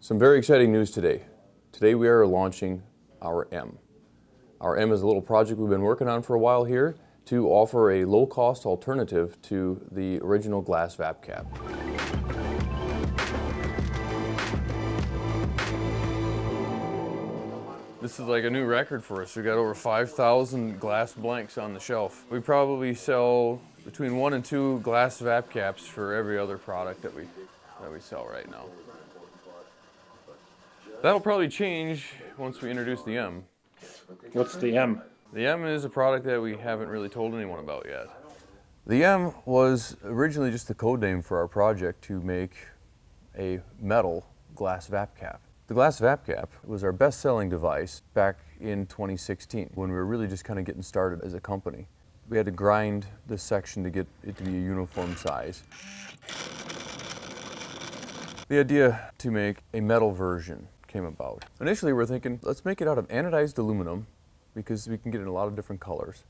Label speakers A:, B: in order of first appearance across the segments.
A: Some very exciting news today. Today we are launching our M. Our M is a little project we've been working on for a while here to offer a low-cost alternative to the original glass VapCap. This is like a new record for us. We got over 5,000 glass blanks on the shelf. We probably sell between one and two glass VapCaps for every other product that we, that we sell right now. That'll probably change once we introduce the M.
B: What's the M?
A: The M is a product that we haven't really told anyone about yet. The M was originally just the code name for our project to make a metal glass VapCap. The glass VapCap was our best-selling device back in 2016 when we were really just kind of getting started as a company. We had to grind this section to get it to be a uniform size. The idea to make a metal version came about. Initially we are thinking, let's make it out of anodized aluminum because we can get it in a lot of different colors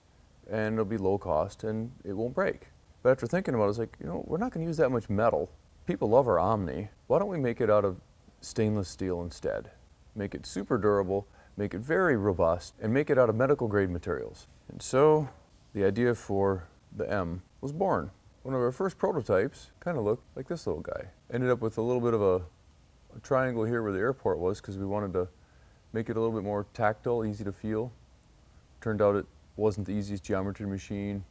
A: and it'll be low cost and it won't break. But after thinking about it, it's like, you know, we're not going to use that much metal. People love our Omni. Why don't we make it out of stainless steel instead? Make it super durable, make it very robust, and make it out of medical grade materials. And so the idea for the M was born. One of our first prototypes kind of looked like this little guy. Ended up with a little bit of a triangle here where the airport was because we wanted to make it a little bit more tactile, easy to feel. Turned out it wasn't the easiest geometry machine.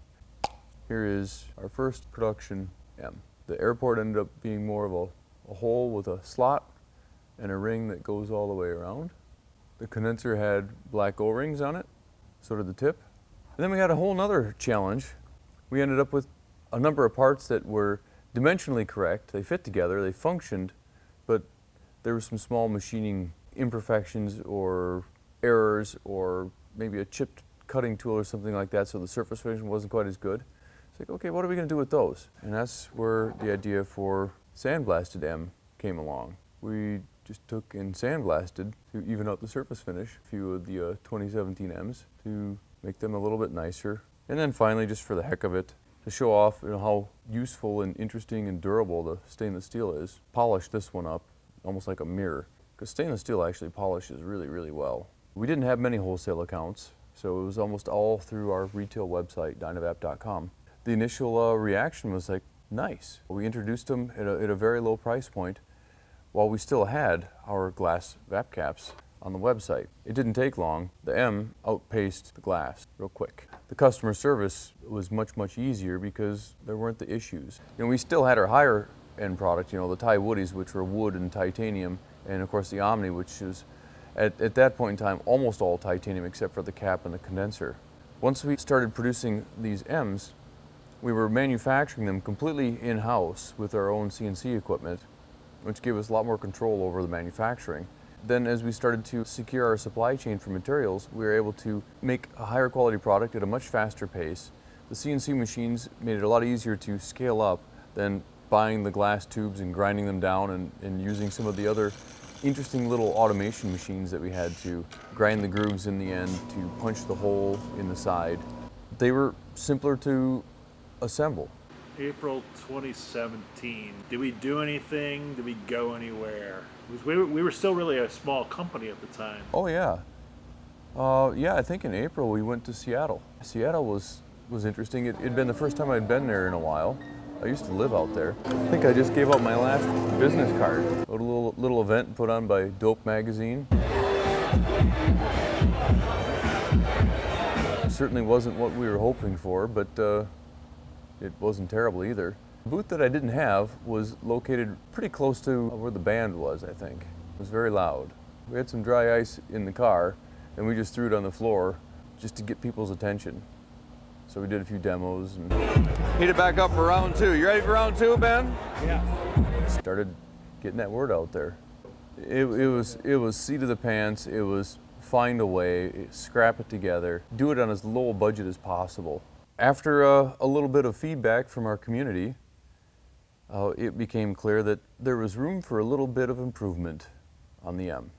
A: Here is our first production M. The airport ended up being more of a, a hole with a slot and a ring that goes all the way around. The condenser had black O-rings on it, so did the tip. And then we had a whole nother challenge. We ended up with a number of parts that were dimensionally correct. They fit together, they functioned, but there were some small machining imperfections or errors or maybe a chipped cutting tool or something like that so the surface finish wasn't quite as good. It's like, okay, what are we going to do with those? And that's where the idea for Sandblasted M came along. We just took and sandblasted to even out the surface finish a few of the uh, 2017 M's to make them a little bit nicer. And then finally, just for the heck of it, to show off you know, how useful and interesting and durable the stainless steel is, polish this one up almost like a mirror, because stainless steel actually polishes really, really well. We didn't have many wholesale accounts, so it was almost all through our retail website, dynavap.com. The initial uh, reaction was like, nice. We introduced them at a, at a very low price point while we still had our glass VapCaps on the website. It didn't take long. The M outpaced the glass real quick. The customer service was much, much easier because there weren't the issues. And we still had our higher end product, you know, the Ti Woodies, which were wood and titanium, and of course the Omni, which is, at, at that point in time, almost all titanium except for the cap and the condenser. Once we started producing these M's, we were manufacturing them completely in-house with our own CNC equipment, which gave us a lot more control over the manufacturing. Then as we started to secure our supply chain for materials, we were able to make a higher quality product at a much faster pace. The CNC machines made it a lot easier to scale up than buying the glass tubes and grinding them down and, and using some of the other interesting little automation machines that we had to grind the grooves in the end, to punch the hole in the side. They were simpler to assemble.
B: April 2017. Did we do anything? Did we go anywhere? We were, we were still really a small company at the time.
A: Oh yeah. Uh, yeah, I think in April we went to Seattle. Seattle was, was interesting. It had been the first time I'd been there in a while. I used to live out there. I think I just gave out my last business card. A little, little event put on by Dope Magazine. certainly wasn't what we were hoping for, but uh, it wasn't terrible either. The booth that I didn't have was located pretty close to where the band was, I think. It was very loud. We had some dry ice in the car, and we just threw it on the floor just to get people's attention. So we did a few demos and heat it back up for round two. You ready for round two, Ben?
B: Yeah.
A: Started getting that word out there. It, it was it was seat of the pants. It was find a way, scrap it together, do it on as low a budget as possible. After uh, a little bit of feedback from our community, uh, it became clear that there was room for a little bit of improvement on the M.